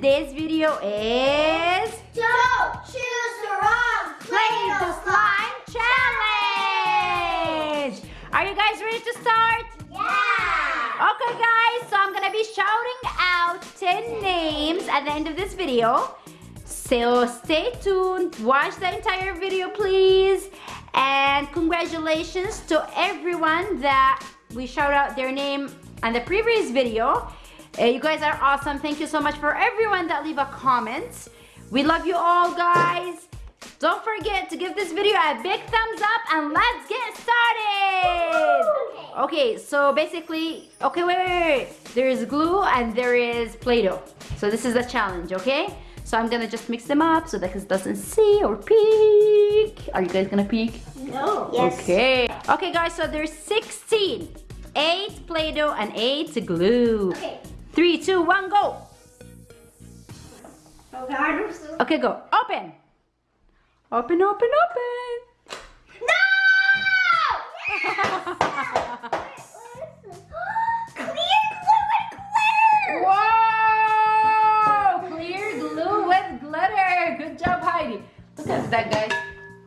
today's video is Don't choose the wrong Play-Doh Slime Challenge! Are you guys ready to start? Yeah. Okay guys, so I'm gonna be shouting out 10 names at the end of this video. So stay tuned, watch the entire video please. And congratulations to everyone that we shout out their name on the previous video. Uh, you guys are awesome. Thank you so much for everyone that leave a comment. We love you all guys. Don't forget to give this video a big thumbs up and let's get started. Okay, so basically, okay, wait, wait, wait. There is glue and there is Play-Doh. So this is a challenge, okay? So I'm gonna just mix them up so that it doesn't see or peek. Are you guys gonna peek? No. Yes. Okay. Okay, guys, so there's 16. Eight Play-Doh and eight glue. Okay. Three, two, one, go. God, I'm so. Okay, go. Open. Open, open, open. No! Clear glue and glitter. Whoa! Clear glue with glitter. Good job, Heidi. Look at that, guys.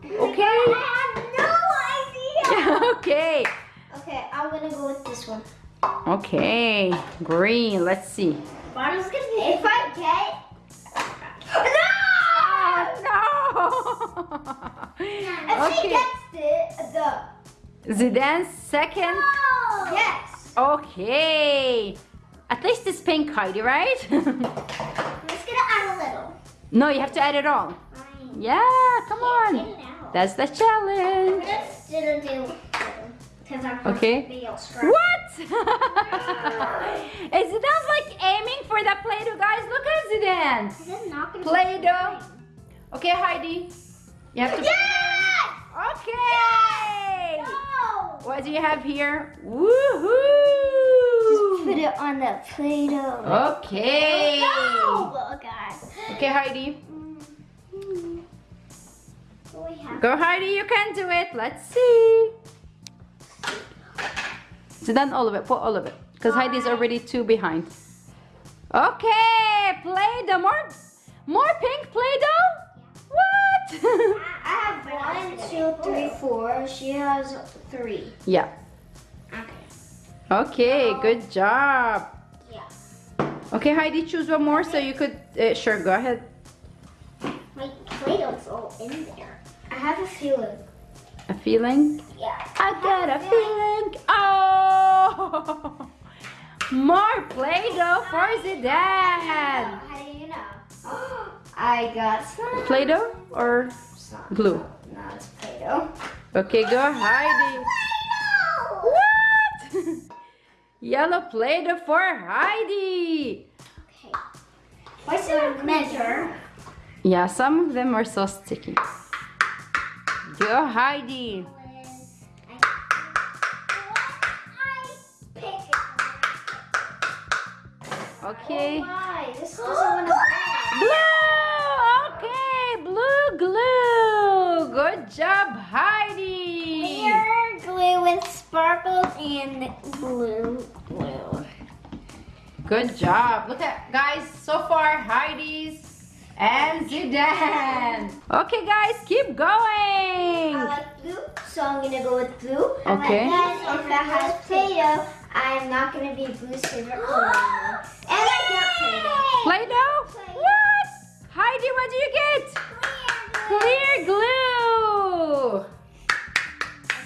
Okay. I have no idea. okay. Okay, I'm gonna go with this one. Okay. Green. Let's see. Bottle's gonna be. If I get. No! Oh, If no. she okay. gets the the. Zidane second. Yes. Okay. At least it's pink, Heidi, right? I'm just gonna add a little. no, you have to add it all. Fine. Yeah, come on. it. That's the challenge. gonna still do because I'm Okay. Be all scratched. What? Is Zidane's like aiming for the Play-Doh, guys? Look at Zidane. This is not gonna Play-Doh. Okay, Heidi. You have to. Yes! Okay. No! What do you have here? Just put it on the Play-Doh. Okay. Oh, no! Oh God. Okay, Heidi. Mm-hmm. Have? Go, Heidi. You can do it. Let's see. Zidane, all of it. Put all of it. Because Heidi's already two behind. Okay. Play-Doh. More, more pink Play-Doh? What? I have one, two, three, four. She has three. yeah. Okay. Okay. Good job. Yeah. Okay, Heidi, choose one more so you could. Uh, sure, go ahead. My Play-Doh's all in there. I have a feeling. A feeling? Yeah. I got a feeling. Oh! More Play-Doh for Zidane. How do you know? I got some. Play-Doh or some. glue? No, it's Play-Doh. Okay, go Heidi. What? Yellow Play-Doh for Heidi. Okay. What's the measure? Yeah, some of them are so sticky. Go Heidi. Okay. Oh, why? This doesn't want to Blue! Okay, blue glue. Good job, Heidi. Clear glue with sparkles and blue glue. Good job. Look at guys, so far Heidi's and Zidane. Okay, guys, keep going. I like blue, so I'm gonna go with blue. Okay. And if it has Play-Doh, I'm not gonna be blue's favorite color anymore. And I got Play-Doh. Play-Doh? What? Heidi, what do you get? Clear glue.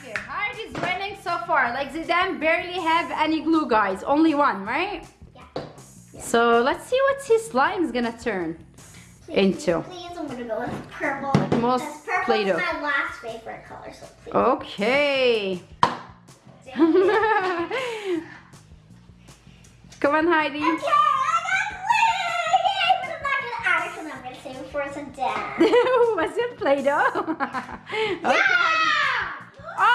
Okay, Heidi's winning so far. Like Zidane barely have any glue, guys. Only one, right? Yeah. So let's see what his slime's gonna turn into. Please, I'm gonna go with purple. Most Because purple Play-Doh. is my last favorite color, so please. Okay. Come on, Heidi. Okay, I got glue! Yay! I'm not gonna add it because I'm gonna save it for some dad. Was it Play-Doh? okay. Yeah! Oh,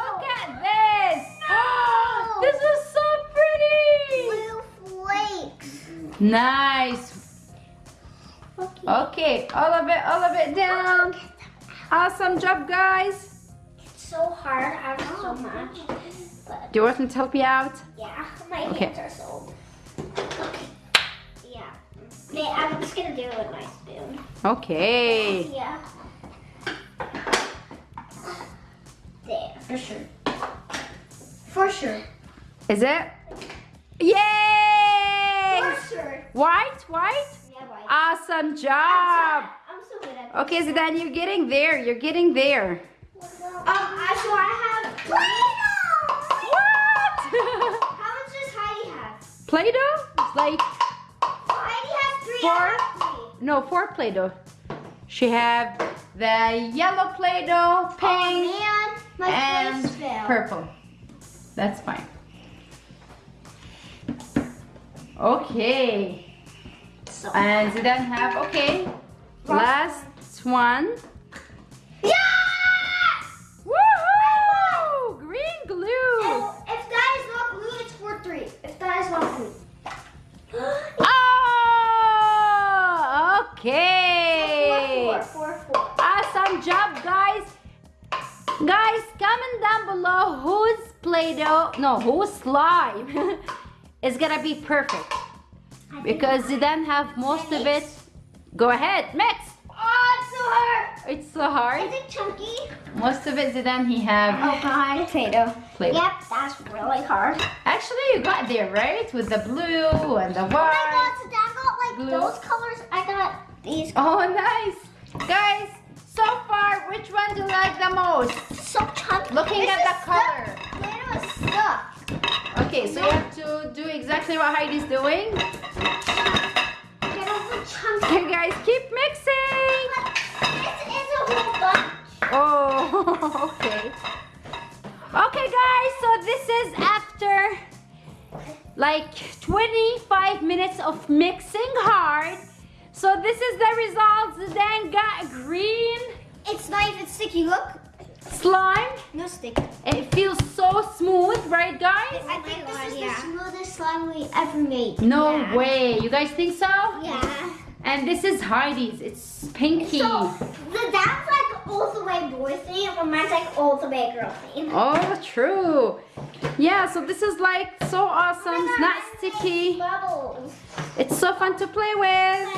look at this. No. this is so pretty. Blue flakes. Nice. Okay. Okay, all of it, all of it down. Awesome job, guys. It's so hard. I have so oh, much. But Do you want me to help you out? yeah, my Okay. hands are so. Yeah. Okay, I'm just gonna do it with my spoon. Okay. Yeah. There, for sure. For sure. Is it? Yay! For sure. White, white? Yeah, right. Awesome job. I'm so good at Okay, Zidane, you're getting there. You're getting there. Um, I, so I have Play-Doh! What? How much does Heidi have? Play-Doh? It's like Heidi has three. Four? I have three. no four Play-Doh. She have the yellow Play-Doh, Oh pink, man, my and purple. That's fine. Okay. So, And Zidane have okay. Last one. yeah! Job, guys. Guys, comment down below whose Play-Doh, no, whose slime is gonna be perfect. Because you then have most of it. Go ahead, mix. Oh, it's so hard. It's so hard. Is it chunky? Most of it, then he have Oh god, potato. Play-Doh. Yep, that's really hard. Actually, you got there, right? With the blue and the Oh my white. god, so I got like Blue. those colors. I got these. Oh, nice. Guys, so far, which one do you like the most? So chunky. Looking This at the color. stuck. Stuck. Okay, so you have to do exactly what Heidi's doing. Get over chunky. Okay, guys, keep mixing. This is a whole bunch. Oh, okay. Okay, guys, so this is after like 25 minutes of mixing hard. So this is the results. Then got green It's not even sticky. Look. slime. No stick. It feels so smooth, right, guys? I think this is the smoothest slime we ever made. No Yeah. way. You guys think so? Yeah. And this is Heidi's. It's pinky. So the that's like all the way boy theme, and mine's like all the way girl theme. Oh, true. Yeah, so this is like so awesome. It's not sticky. Bubbles. It's so fun to play with.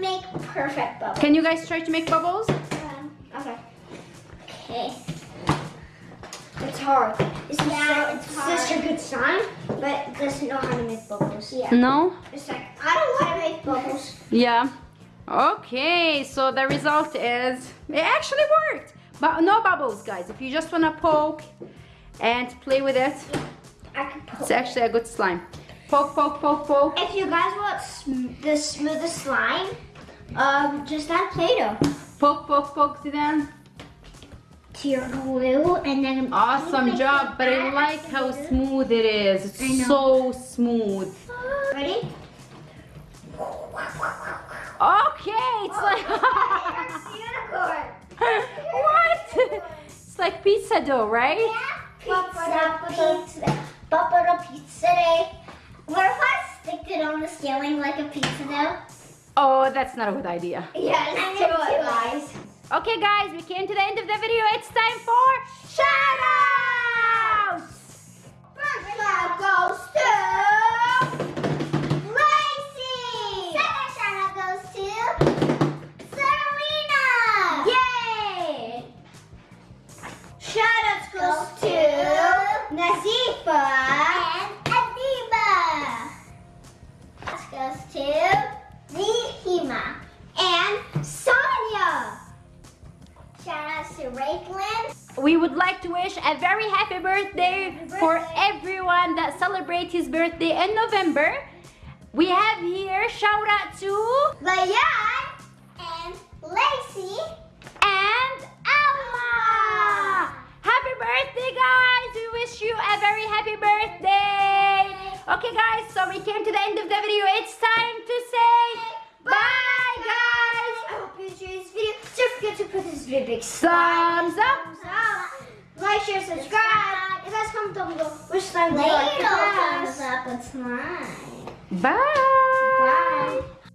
But it doesn't make perfect bubbles. Can you guys try to make bubbles? Um, okay. Okay. It's hard. It's yeah, it's such a good sign, but it doesn't know how to make bubbles. Yeah. No? It's like I don't want to make bubbles. Yeah. Okay, so the result is it actually worked. But no bubbles, guys. If you just want to poke and play with it, I can poke. it's actually a good slime. Poke, poke, poke, poke. If you guys want sm the smoothest slime, um, just add Play-Doh Poke, poke, poke to them. to your glue, and then Awesome job, but I like how later. smooth it is. It's so smooth. Ready? Okay, it's like unicorn. what? It's like pizza dough, right? Pizza, pizza, Papa pizza day. What if I stick it on the ceiling like a pizza dough? Oh, that's not a good idea. Yeah, let's do it, guys. Okay, guys, we came to the end of the video. It's time for shout outs. First shout goes to Lacey. Second shout out goes to Serena. Yay! Shout outs goes to Nazifa and Adiba. This goes to Nihima and Sonia. Shout outs to Rayclin. We would like to wish a very happy birthday Happy for everyone that celebrates his birthday in November. We have here shout out to Layan and Lacey. and Alma. Happy birthday, guys! We wish you a very happy birthday. Okay, guys, so we came to the end of the video. It's time to say bye, guys. I hope you enjoyed this video. Don't forget to put this video big Thumbs up. thumbs up. Like, share, subscribe. If that's comment down below, which slime do you like the best? Bye. Bye.